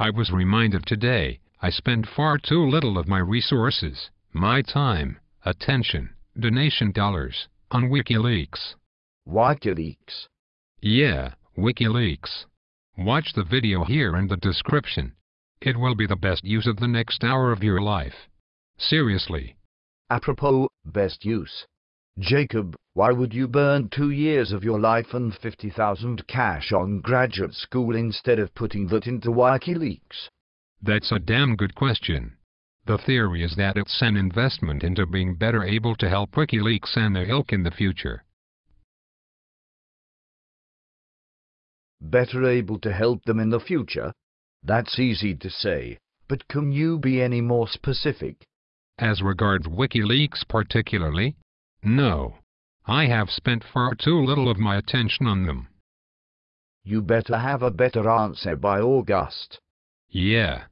I was reminded today I spend far too little of my resources, my time, attention, donation dollars, on WikiLeaks. WikiLeaks. Yeah, WikiLeaks. Watch the video here in the description. It will be the best use of the next hour of your life. Seriously. Apropos, best use. Jacob, why would you burn two years of your life and 50,000 cash on graduate school instead of putting that into WikiLeaks? That's a damn good question. The theory is that it's an investment into being better able to help WikiLeaks and their ilk in the future. Better able to help them in the future? That's easy to say, but can you be any more specific? As regards WikiLeaks particularly, no. I have spent far too little of my attention on them. You better have a better answer by August. Yeah,